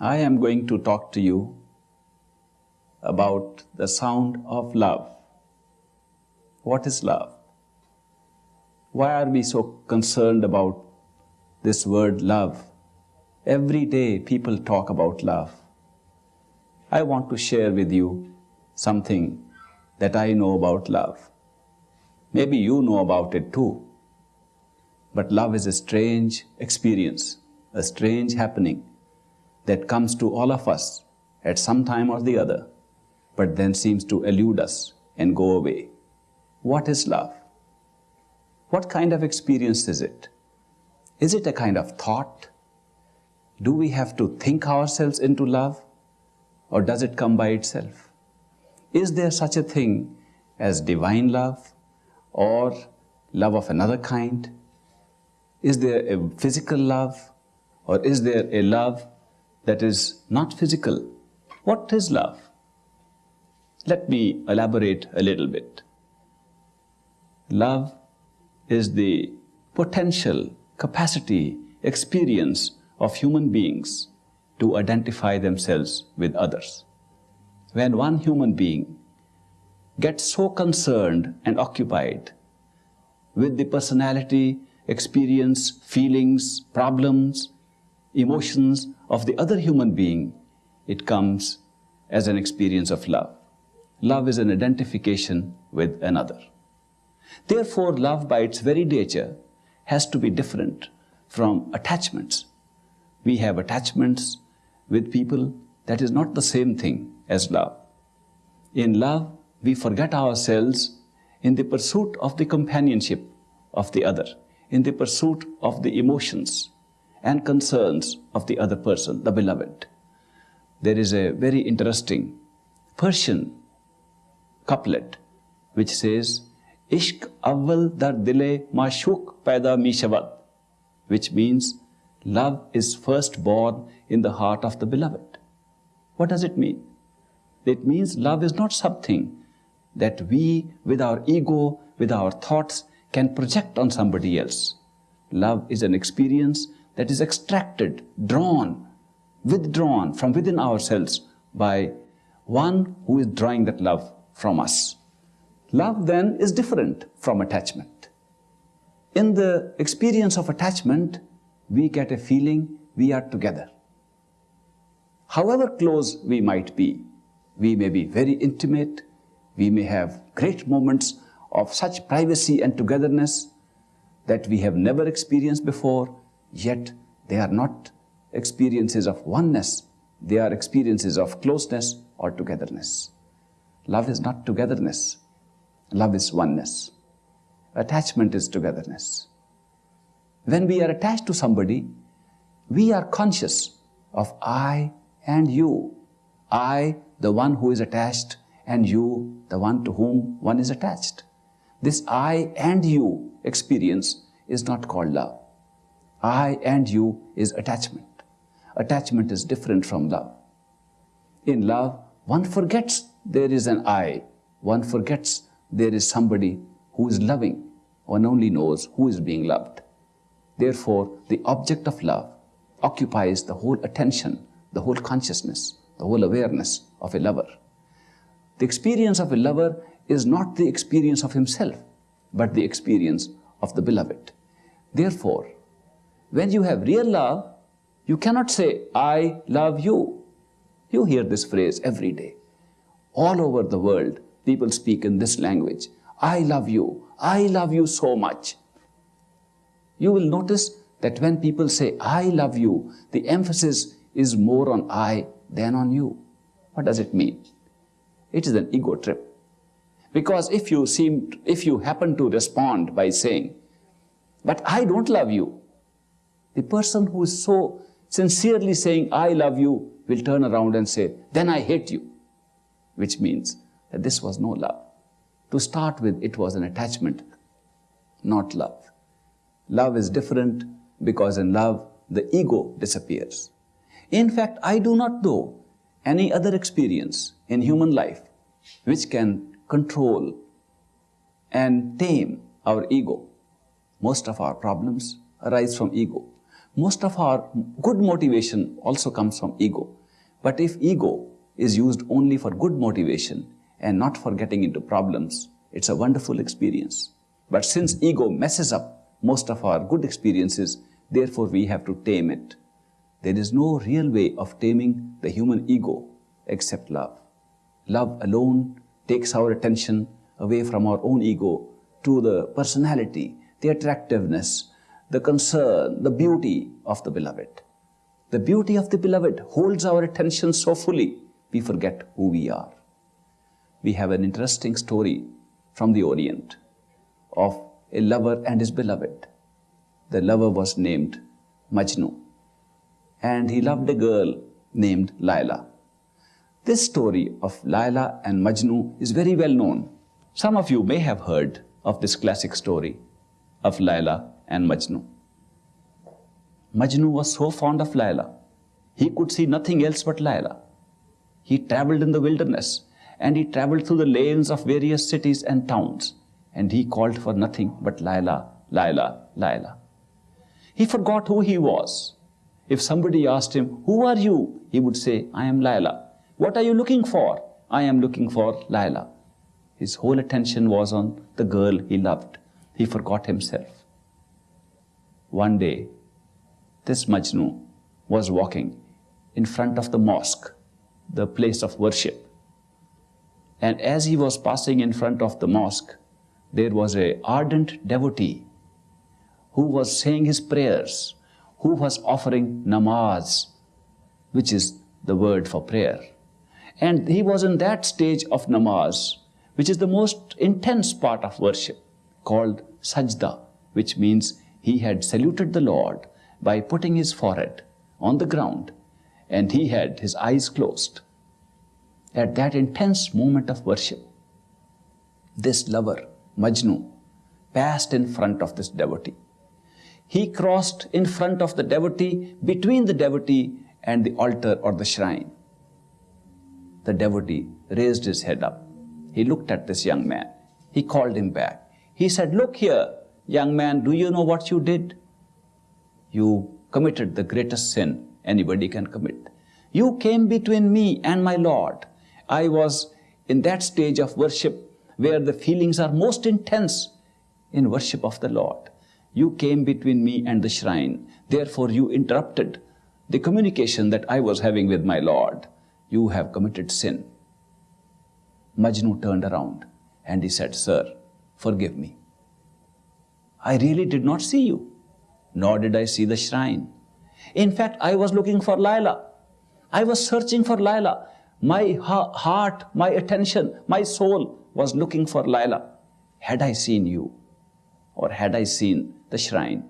I am going to talk to you about the sound of love. What is love? Why are we so concerned about this word love? Every day people talk about love. I want to share with you something that I know about love. Maybe you know about it too. But love is a strange experience, a strange happening that comes to all of us at some time or the other, but then seems to elude us and go away. What is love? What kind of experience is it? Is it a kind of thought? Do we have to think ourselves into love? Or does it come by itself? Is there such a thing as divine love or love of another kind? Is there a physical love or is there a love that is not physical? What is love? Let me elaborate a little bit. Love is the potential, capacity, experience of human beings to identify themselves with others. When one human being gets so concerned and occupied with the personality, experience, feelings, problems, emotions of the other human being, it comes as an experience of love. Love is an identification with another. Therefore, love by its very nature has to be different from attachments. We have attachments with people, that is not the same thing as love. In love, we forget ourselves in the pursuit of the companionship of the other, in the pursuit of the emotions and concerns of the other person, the beloved. There is a very interesting Persian couplet which says, Ishq awal dar dile mashuk paida mishavad, which means love is first born in the heart of the beloved. What does it mean? It means love is not something that we, with our ego, with our thoughts, can project on somebody else. Love is an experience that is extracted, drawn, withdrawn from within ourselves by one who is drawing that love from us. Love then is different from attachment. In the experience of attachment, we get a feeling we are together. However close we might be, we may be very intimate, we may have great moments of such privacy and togetherness that we have never experienced before, yet they are not experiences of oneness, they are experiences of closeness or togetherness. Love is not togetherness, love is oneness. Attachment is togetherness. When we are attached to somebody, we are conscious of I and you. I, the one who is attached, and you, the one to whom one is attached. This I and you experience is not called love. I and you is attachment. Attachment is different from love. In love, one forgets there is an I. One forgets there is somebody who is loving. One only knows who is being loved. Therefore, the object of love occupies the whole attention, the whole consciousness, the whole awareness of a lover. The experience of a lover is not the experience of himself, but the experience of the beloved. Therefore, when you have real love, you cannot say, I love you. You hear this phrase every day. All over the world, people speak in this language. I love you. I love you so much. You will notice that when people say, I love you, the emphasis is more on I than on you. What does it mean? It is an ego trip. Because if you seem, if you happen to respond by saying, but I don't love you, the person who is so sincerely saying, I love you, will turn around and say, then I hate you, which means that this was no love. To start with, it was an attachment, not love. Love is different because in love, the ego disappears. In fact, I do not know any other experience in human life which can control and tame our ego. Most of our problems arise from ego. Most of our good motivation also comes from ego. But if ego is used only for good motivation and not for getting into problems, it's a wonderful experience. But since ego messes up most of our good experiences, therefore we have to tame it. There is no real way of taming the human ego except love. Love alone takes our attention away from our own ego to the personality, the attractiveness, the concern, the beauty of the beloved. The beauty of the beloved holds our attention so fully, we forget who we are. We have an interesting story from the Orient of a lover and his beloved. The lover was named Majnu and he loved a girl named Laila. This story of Laila and Majnu is very well known. Some of you may have heard of this classic story of Laila and Majnu. Majnu was so fond of Laila, he could see nothing else but Laila. He traveled in the wilderness and he traveled through the lanes of various cities and towns and he called for nothing but Laila, Laila, Laila. He forgot who he was if somebody asked him, Who are you? he would say, I am Laila. What are you looking for? I am looking for Laila. His whole attention was on the girl he loved. He forgot himself. One day, this Majnu was walking in front of the mosque, the place of worship. And as he was passing in front of the mosque, there was a ardent devotee who was saying his prayers who was offering namaz, which is the word for prayer. And he was in that stage of namaz, which is the most intense part of worship, called sajda, which means he had saluted the Lord by putting his forehead on the ground and he had his eyes closed. At that intense moment of worship, this lover, Majnu, passed in front of this devotee he crossed in front of the devotee, between the devotee and the altar or the shrine. The devotee raised his head up. He looked at this young man. He called him back. He said, Look here, young man, do you know what you did? You committed the greatest sin anybody can commit. You came between me and my Lord. I was in that stage of worship where the feelings are most intense in worship of the Lord. You came between me and the shrine. Therefore, you interrupted the communication that I was having with my Lord. You have committed sin. Majnu turned around and he said, Sir, forgive me. I really did not see you, nor did I see the shrine. In fact, I was looking for Laila. I was searching for Laila. My heart, my attention, my soul was looking for Laila. Had I seen you, or had I seen the shrine.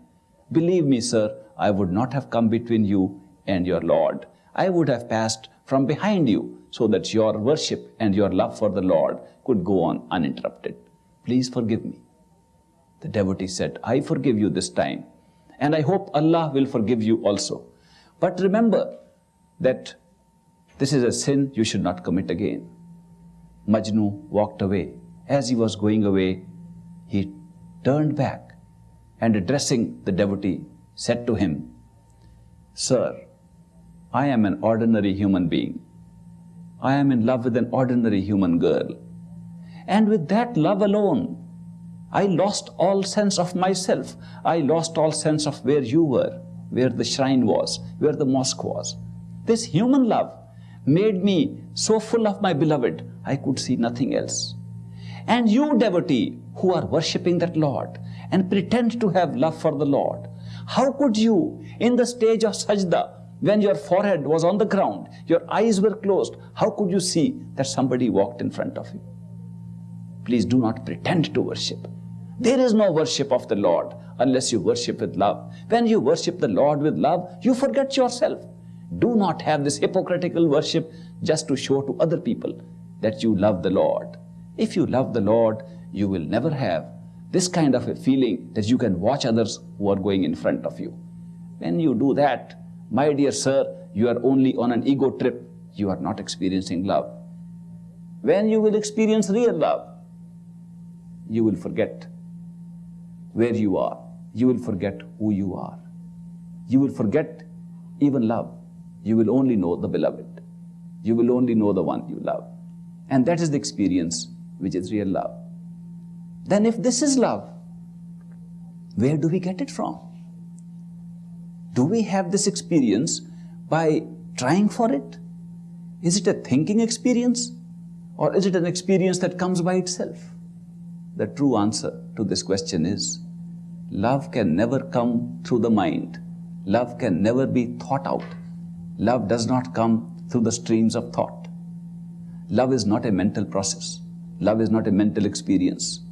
Believe me, sir, I would not have come between you and your Lord. I would have passed from behind you so that your worship and your love for the Lord could go on uninterrupted. Please forgive me. The devotee said, I forgive you this time, and I hope Allah will forgive you also. But remember that this is a sin you should not commit again. Majnu walked away. As he was going away, he turned back and addressing the devotee, said to him, Sir, I am an ordinary human being. I am in love with an ordinary human girl. And with that love alone, I lost all sense of myself. I lost all sense of where you were, where the shrine was, where the mosque was. This human love made me so full of my beloved, I could see nothing else. And you, devotee, who are worshipping that Lord, and pretend to have love for the Lord. How could you, in the stage of sajda, when your forehead was on the ground, your eyes were closed, how could you see that somebody walked in front of you? Please do not pretend to worship. There is no worship of the Lord unless you worship with love. When you worship the Lord with love, you forget yourself. Do not have this hypocritical worship just to show to other people that you love the Lord. If you love the Lord, you will never have this kind of a feeling that you can watch others who are going in front of you. When you do that, my dear sir, you are only on an ego trip. You are not experiencing love. When you will experience real love, you will forget where you are. You will forget who you are. you will forget even love. You will only know the beloved. You will only know the one you love. And that is the experience which is real love. Then if this is love, where do we get it from? Do we have this experience by trying for it? Is it a thinking experience or is it an experience that comes by itself? The true answer to this question is love can never come through the mind. Love can never be thought out. Love does not come through the streams of thought. Love is not a mental process. Love is not a mental experience.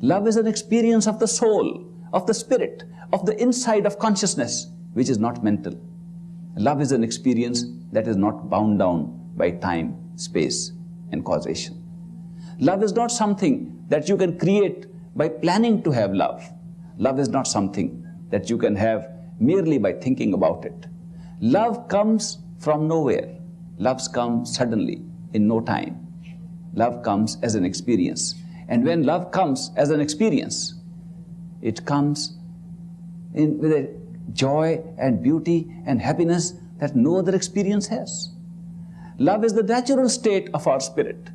Love is an experience of the soul, of the spirit, of the inside of consciousness, which is not mental. Love is an experience that is not bound down by time, space, and causation. Love is not something that you can create by planning to have love. Love is not something that you can have merely by thinking about it. Love comes from nowhere. Love comes suddenly, in no time. Love comes as an experience. And when love comes as an experience, it comes in, with a joy and beauty and happiness that no other experience has. Love is the natural state of our spirit.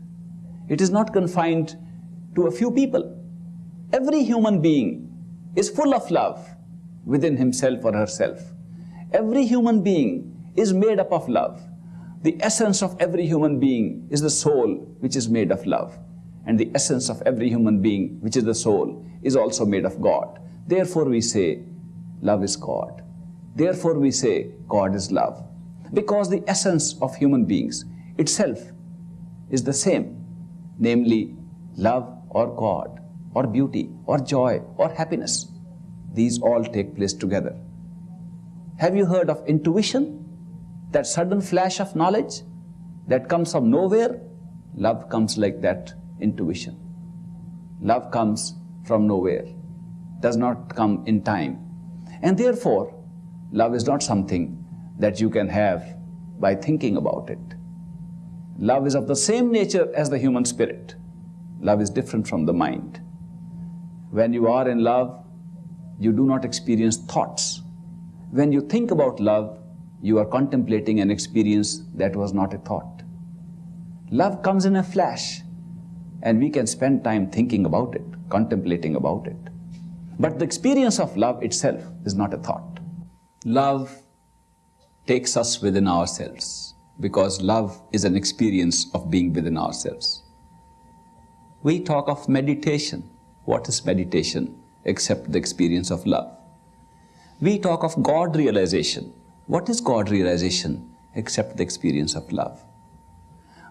It is not confined to a few people. Every human being is full of love within himself or herself. Every human being is made up of love. The essence of every human being is the soul which is made of love. And the essence of every human being, which is the soul, is also made of God. Therefore we say, love is God. Therefore we say, God is love. Because the essence of human beings itself is the same, namely love or God, or beauty, or joy, or happiness. These all take place together. Have you heard of intuition? That sudden flash of knowledge that comes from nowhere? Love comes like that intuition. Love comes from nowhere, does not come in time. And therefore, love is not something that you can have by thinking about it. Love is of the same nature as the human spirit. Love is different from the mind. When you are in love, you do not experience thoughts. When you think about love, you are contemplating an experience that was not a thought. Love comes in a flash, and we can spend time thinking about it, contemplating about it. But the experience of love itself is not a thought. Love takes us within ourselves because love is an experience of being within ourselves. We talk of meditation. What is meditation except the experience of love? We talk of God realization. What is God realization except the experience of love?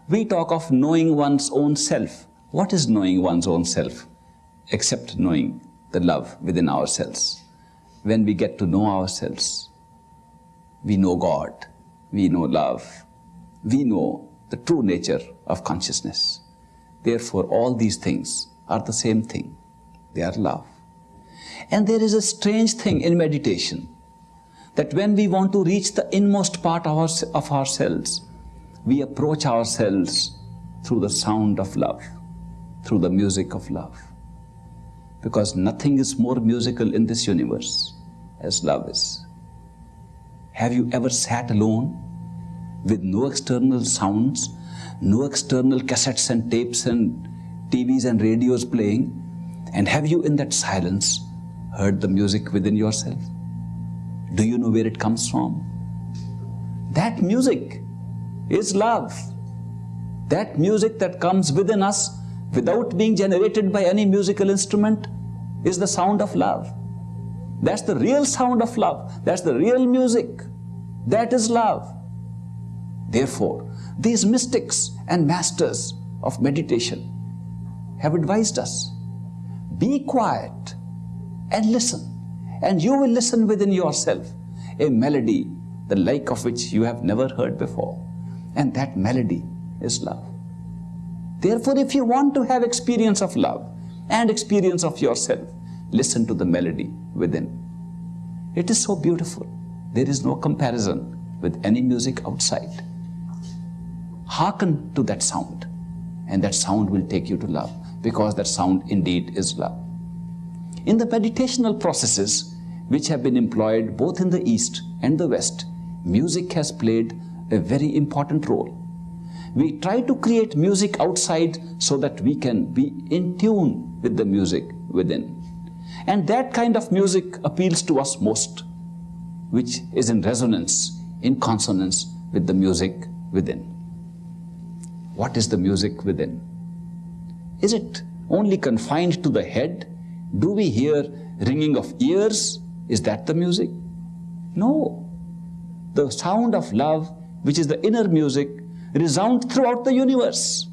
We talk of knowing one's own self. What is knowing one's own self except knowing the love within ourselves? When we get to know ourselves, we know God, we know love, we know the true nature of consciousness. Therefore, all these things are the same thing. They are love. And there is a strange thing in meditation that when we want to reach the inmost part of, our, of ourselves, we approach ourselves through the sound of love, through the music of love. Because nothing is more musical in this universe as love is. Have you ever sat alone with no external sounds, no external cassettes and tapes and TVs and radios playing? And have you in that silence heard the music within yourself? Do you know where it comes from? That music is love. That music that comes within us without being generated by any musical instrument is the sound of love. That's the real sound of love. That's the real music. That is love. Therefore, these mystics and masters of meditation have advised us, be quiet and listen, and you will listen within yourself a melody the like of which you have never heard before. And that melody is love. Therefore, if you want to have experience of love and experience of yourself, listen to the melody within. It is so beautiful. There is no comparison with any music outside. Hearken to that sound, and that sound will take you to love, because that sound indeed is love. In the meditational processes, which have been employed both in the East and the West, music has played a very important role. We try to create music outside so that we can be in tune with the music within. And that kind of music appeals to us most, which is in resonance, in consonance with the music within. What is the music within? Is it only confined to the head? Do we hear ringing of ears? Is that the music? No. The sound of love, which is the inner music, resounds throughout the universe.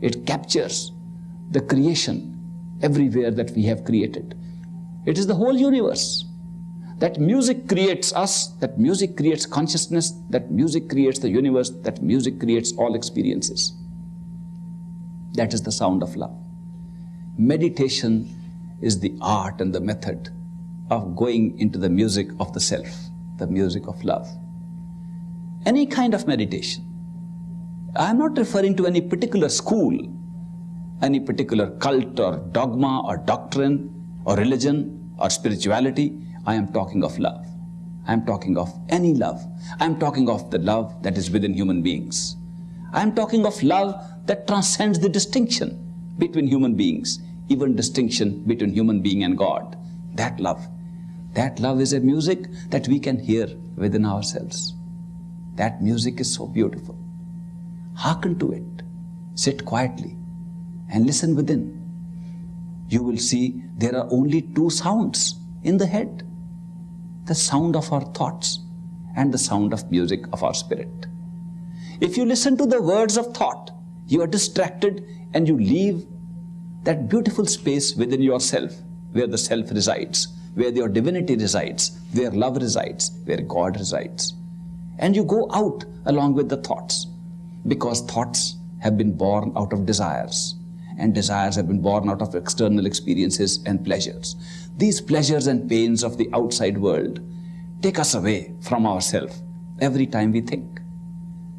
It captures the creation everywhere that we have created. It is the whole universe. That music creates us, that music creates consciousness, that music creates the universe, that music creates all experiences. That is the sound of love. Meditation is the art and the method of going into the music of the self, the music of love. Any kind of meditation. I am not referring to any particular school, any particular cult or dogma or doctrine or religion or spirituality. I am talking of love. I am talking of any love. I am talking of the love that is within human beings. I am talking of love that transcends the distinction between human beings, even distinction between human being and God. That love. That love is a music that we can hear within ourselves. That music is so beautiful. Hearken to it. Sit quietly and listen within. You will see there are only two sounds in the head. The sound of our thoughts and the sound of music of our spirit. If you listen to the words of thought, you are distracted and you leave that beautiful space within yourself where the self resides, where your divinity resides, where love resides, where God resides. And you go out along with the thoughts because thoughts have been born out of desires and desires have been born out of external experiences and pleasures. These pleasures and pains of the outside world take us away from ourselves every time we think.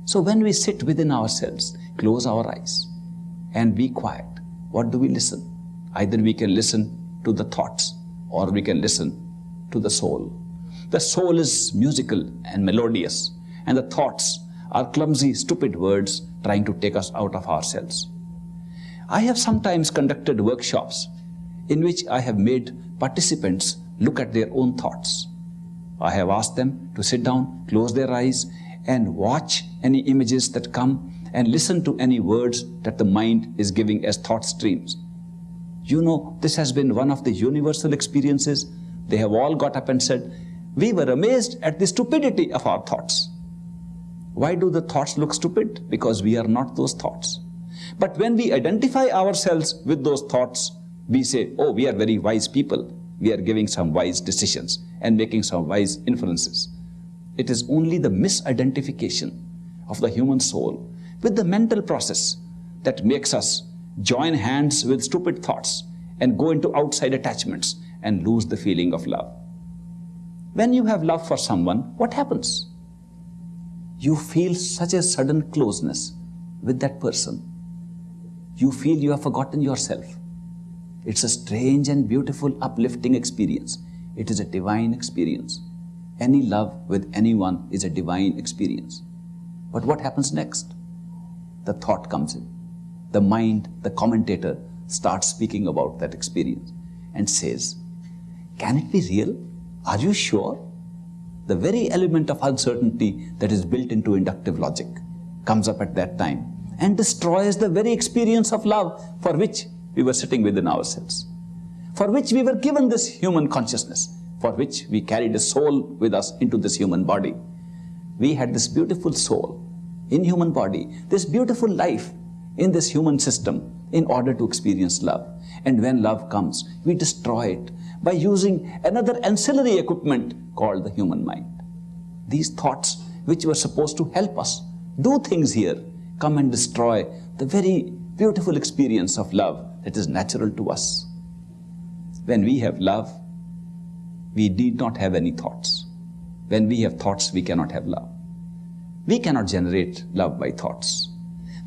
So when we sit within ourselves, close our eyes and be quiet, what do we listen? Either we can listen to the thoughts or we can listen to the soul. The soul is musical and melodious and the thoughts are clumsy, stupid words trying to take us out of ourselves. I have sometimes conducted workshops in which I have made participants look at their own thoughts. I have asked them to sit down, close their eyes, and watch any images that come and listen to any words that the mind is giving as thought streams. You know, this has been one of the universal experiences. They have all got up and said, We were amazed at the stupidity of our thoughts. Why do the thoughts look stupid? Because we are not those thoughts. But when we identify ourselves with those thoughts, we say, oh, we are very wise people. We are giving some wise decisions and making some wise inferences. It is only the misidentification of the human soul with the mental process that makes us join hands with stupid thoughts and go into outside attachments and lose the feeling of love. When you have love for someone, what happens? You feel such a sudden closeness with that person you feel you have forgotten yourself. It's a strange and beautiful, uplifting experience. It is a divine experience. Any love with anyone is a divine experience. But what happens next? The thought comes in. The mind, the commentator, starts speaking about that experience and says, Can it be real? Are you sure? The very element of uncertainty that is built into inductive logic comes up at that time and destroys the very experience of love for which we were sitting within ourselves, for which we were given this human consciousness, for which we carried a soul with us into this human body. We had this beautiful soul in human body, this beautiful life in this human system in order to experience love. And when love comes, we destroy it by using another ancillary equipment called the human mind. These thoughts, which were supposed to help us do things here, come and destroy the very beautiful experience of love that is natural to us. When we have love, we need not have any thoughts. When we have thoughts, we cannot have love. We cannot generate love by thoughts.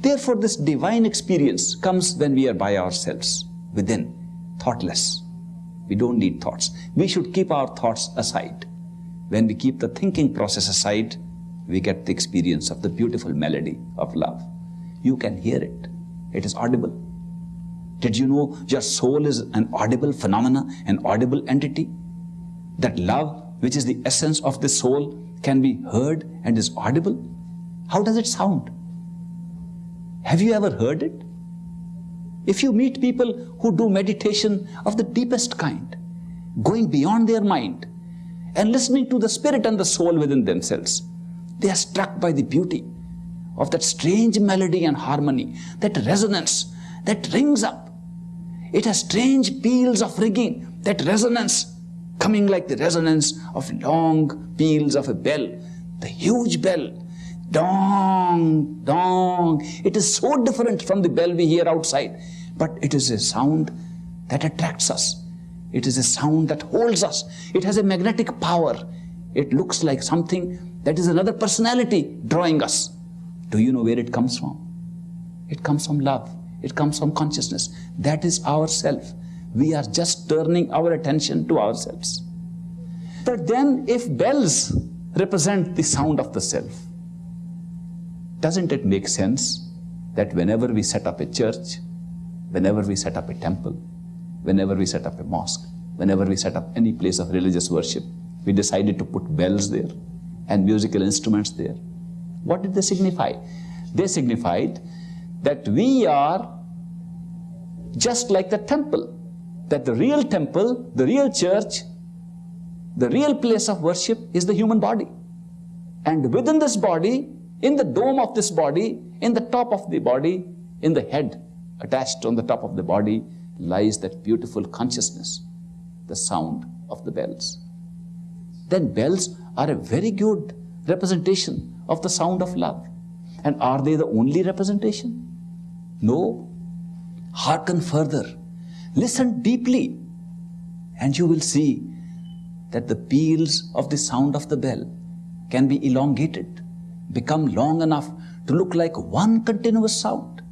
Therefore, this divine experience comes when we are by ourselves, within, thoughtless. We don't need thoughts. We should keep our thoughts aside. When we keep the thinking process aside, we get the experience of the beautiful melody of love. You can hear it. It is audible. Did you know your soul is an audible phenomena, an audible entity? That love, which is the essence of the soul, can be heard and is audible? How does it sound? Have you ever heard it? If you meet people who do meditation of the deepest kind, going beyond their mind and listening to the spirit and the soul within themselves, they are struck by the beauty of that strange melody and harmony, that resonance that rings up. It has strange peals of ringing, that resonance coming like the resonance of long peals of a bell, the huge bell. Dong, dong. It is so different from the bell we hear outside, but it is a sound that attracts us. It is a sound that holds us. It has a magnetic power. It looks like something that is another personality drawing us. Do you know where it comes from? It comes from love. It comes from consciousness. That is ourself. We are just turning our attention to ourselves. But then if bells represent the sound of the self, doesn't it make sense that whenever we set up a church, whenever we set up a temple, whenever we set up a mosque, whenever we set up any place of religious worship, we decided to put bells there and musical instruments there. What did they signify? They signified that we are just like the temple, that the real temple, the real church, the real place of worship is the human body. And within this body, in the dome of this body, in the top of the body, in the head, attached on the top of the body, lies that beautiful consciousness, the sound of the bells. Then bells are a very good representation of the sound of love. And are they the only representation? No. Hearken further. Listen deeply. And you will see that the peals of the sound of the bell can be elongated, become long enough to look like one continuous sound.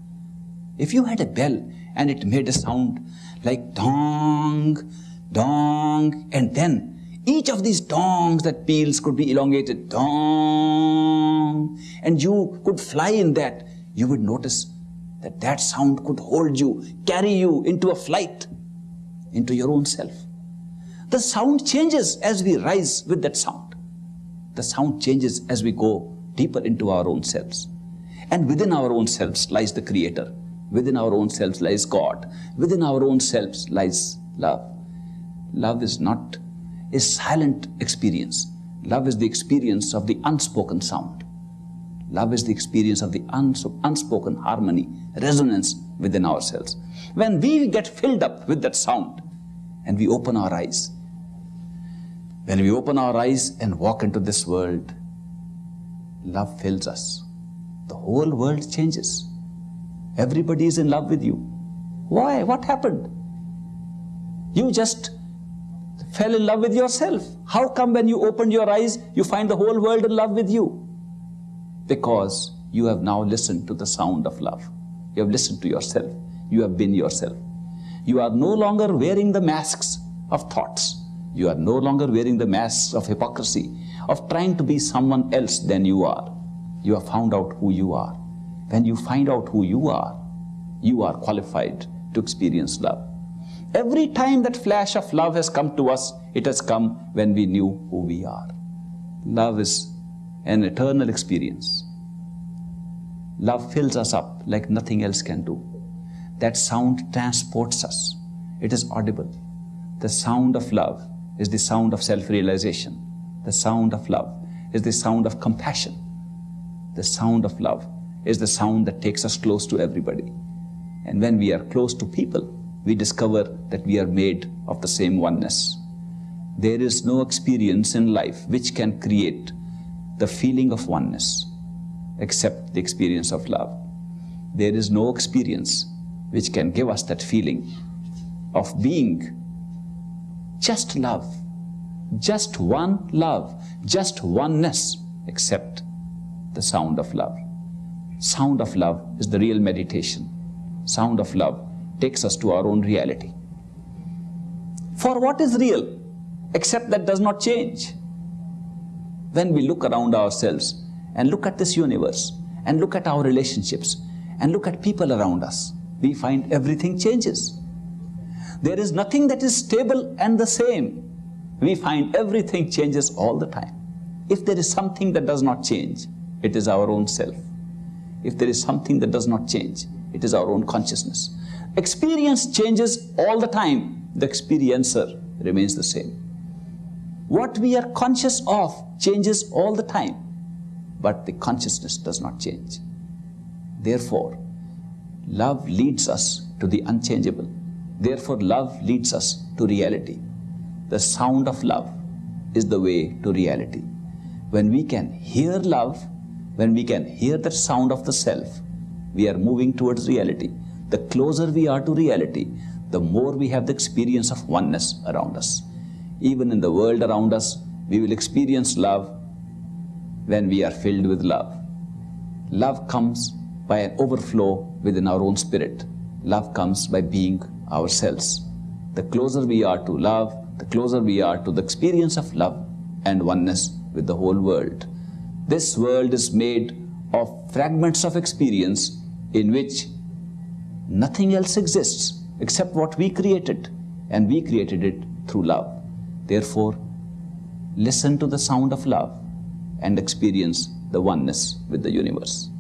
If you had a bell and it made a sound like dong, dong, and then each of these dongs that peals could be elongated, dong, and you could fly in that. You would notice that that sound could hold you, carry you into a flight, into your own self. The sound changes as we rise with that sound. The sound changes as we go deeper into our own selves. And within our own selves lies the Creator. Within our own selves lies God. Within our own selves lies love. Love is not is silent experience. Love is the experience of the unspoken sound. Love is the experience of the unspoken harmony, resonance within ourselves. When we get filled up with that sound and we open our eyes, when we open our eyes and walk into this world, love fills us. The whole world changes. Everybody is in love with you. Why? What happened? You just fell in love with yourself. How come when you opened your eyes, you find the whole world in love with you? Because you have now listened to the sound of love. You have listened to yourself. You have been yourself. You are no longer wearing the masks of thoughts. You are no longer wearing the masks of hypocrisy, of trying to be someone else than you are. You have found out who you are. When you find out who you are, you are qualified to experience love. Every time that flash of love has come to us, it has come when we knew who we are. Love is an eternal experience. Love fills us up like nothing else can do. That sound transports us. It is audible. The sound of love is the sound of self-realization. The sound of love is the sound of compassion. The sound of love is the sound that takes us close to everybody. And when we are close to people, we discover that we are made of the same oneness. There is no experience in life which can create the feeling of oneness except the experience of love. There is no experience which can give us that feeling of being just love, just one love, just oneness, except the sound of love. Sound of love is the real meditation. Sound of love takes us to our own reality. For what is real except that does not change? When we look around ourselves and look at this universe and look at our relationships and look at people around us, we find everything changes. There is nothing that is stable and the same. We find everything changes all the time. If there is something that does not change, it is our own self. If there is something that does not change, it is our own consciousness. Experience changes all the time. The experiencer remains the same. What we are conscious of changes all the time, but the consciousness does not change. Therefore, love leads us to the unchangeable. Therefore, love leads us to reality. The sound of love is the way to reality. When we can hear love, when we can hear the sound of the self, we are moving towards reality. The closer we are to reality, the more we have the experience of oneness around us. Even in the world around us, we will experience love when we are filled with love. Love comes by an overflow within our own spirit. Love comes by being ourselves. The closer we are to love, the closer we are to the experience of love and oneness with the whole world. This world is made of fragments of experience in which nothing else exists except what we created, and we created it through love. Therefore, listen to the sound of love and experience the oneness with the universe.